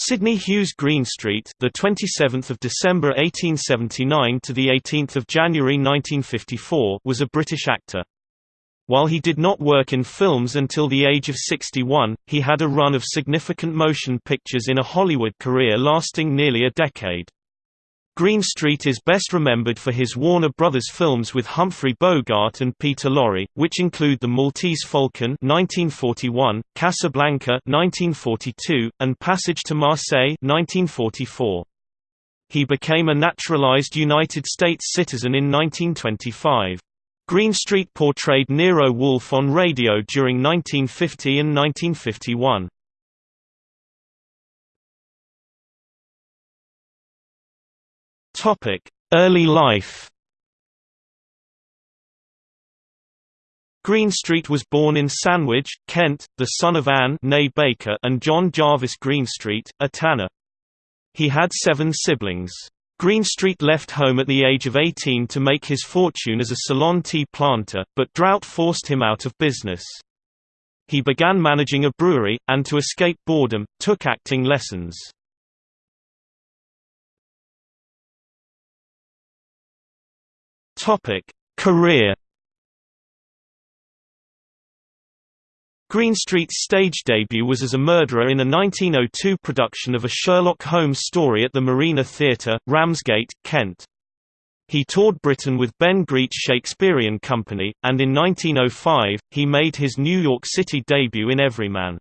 Sidney Hughes Greenstreet, the 27th of December 1879 to the 18th of January 1954, was a British actor. While he did not work in films until the age of 61, he had a run of significant motion pictures in a Hollywood career lasting nearly a decade. Greenstreet is best remembered for his Warner Brothers films with Humphrey Bogart and Peter Lorre, which include The Maltese Falcon (1941), Casablanca (1942), and Passage to Marseille (1944). He became a naturalized United States citizen in 1925. Greenstreet portrayed Nero Wolfe on radio during 1950 and 1951. Topic: Early life. Greenstreet was born in Sandwich, Kent, the son of Anne Baker and John Jarvis Greenstreet, a tanner. He had seven siblings. Greenstreet left home at the age of 18 to make his fortune as a Ceylon tea planter, but drought forced him out of business. He began managing a brewery, and to escape boredom, took acting lessons. Topic: Career. Greenstreet's stage debut was as a murderer in a 1902 production of a Sherlock Holmes story at the Marina Theatre, Ramsgate, Kent. He toured Britain with Ben Greet's Shakespearean Company, and in 1905, he made his New York City debut in Everyman.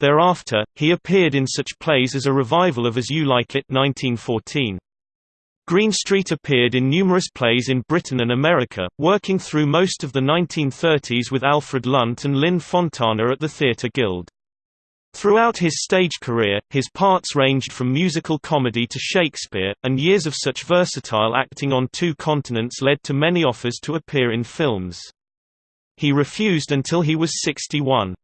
Thereafter, he appeared in such plays as a revival of As You Like It 1914. Greenstreet appeared in numerous plays in Britain and America, working through most of the 1930s with Alfred Lunt and Lynn Fontanne at the Theatre Guild. Throughout his stage career, his parts ranged from musical comedy to Shakespeare, and years of such versatile acting on two continents led to many offers to appear in films. He refused until he was 61.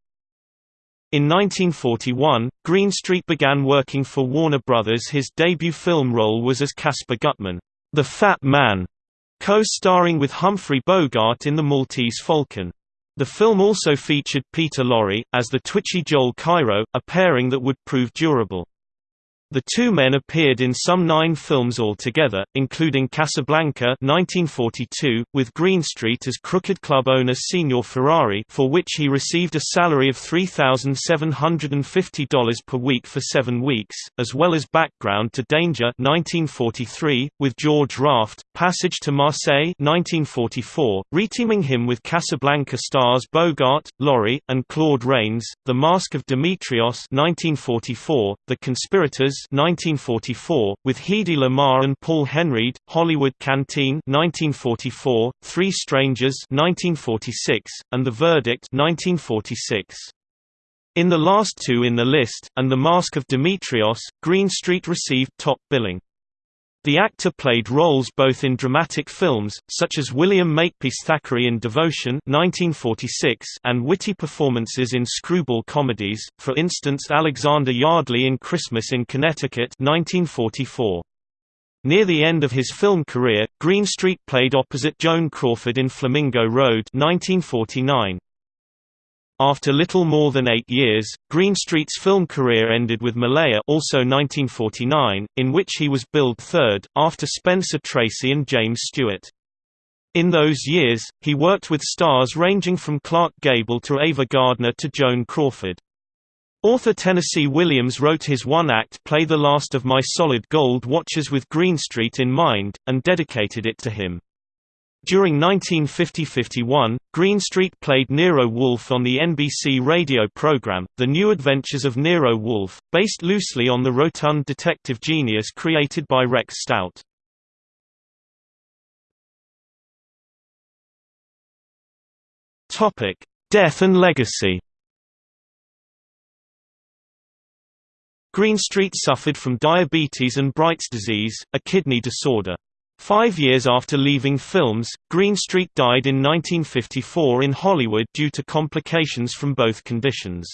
In 1941, Greenstreet began working for Warner Brothers. His debut film role was as Caspar Gutman, the Fat Man, co-starring with Humphrey Bogart in The Maltese Falcon. The film also featured Peter Lorre, as the twitchy Joel Cairo, a pairing that would prove durable. The two men appeared in some nine films altogether, including Casablanca 1942, with Greenstreet as crooked club owner Signor Ferrari for which he received a salary of $3,750 per week for seven weeks, as well as Background to Danger 1943, with George Raft, Passage to Marseille 1944, reteaming him with Casablanca stars Bogart, Lorre, and Claude Rains, The Mask of Demetrios 1944, The Conspirators 1944, with Hedy Lamarr and Paul Henreid, Hollywood Canteen 1944, Three Strangers 1946, and The Verdict 1946. In the last two in the list, and The Mask of Demetrios, Greenstreet received top billing. The actor played roles both in dramatic films, such as William Makepeace Thackeray in Devotion 1946 and witty performances in screwball comedies, for instance Alexander Yardley in Christmas in Connecticut 1944. Near the end of his film career, Greenstreet played opposite Joan Crawford in Flamingo Road 1949. After little more than eight years, Greenstreet's film career ended with Malaya also 1949, in which he was billed third, after Spencer Tracy and James Stewart. In those years, he worked with stars ranging from Clark Gable to Ava Gardner to Joan Crawford. Author Tennessee Williams wrote his one-act play The Last of My Solid Gold Watches with Greenstreet in mind, and dedicated it to him. During 1950–51, Greenstreet played Nero Wolfe on the NBC radio program, The New Adventures of Nero Wolfe, based loosely on the rotund detective genius created by Rex Stout. Death and legacy Greenstreet suffered from diabetes and Bright's disease, a kidney disorder. Five years after leaving films, Greenstreet died in 1954 in Hollywood due to complications from both conditions.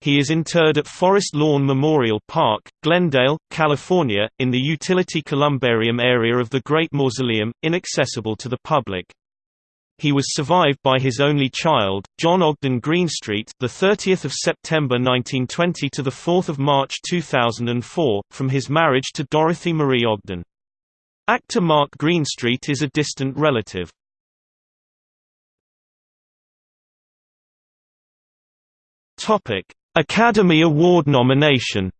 He is interred at Forest Lawn Memorial Park, Glendale, California, in the utility columbarium area of the Great Mausoleum, inaccessible to the public. He was survived by his only child, John Ogden Greenstreet, the 30th of September 1920 to the 4th of March 2004, from his marriage to Dorothy Marie Ogden. Actor Mark Greenstreet is a distant relative. Topic: Academy Award nomination.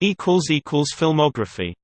Equals equals filmography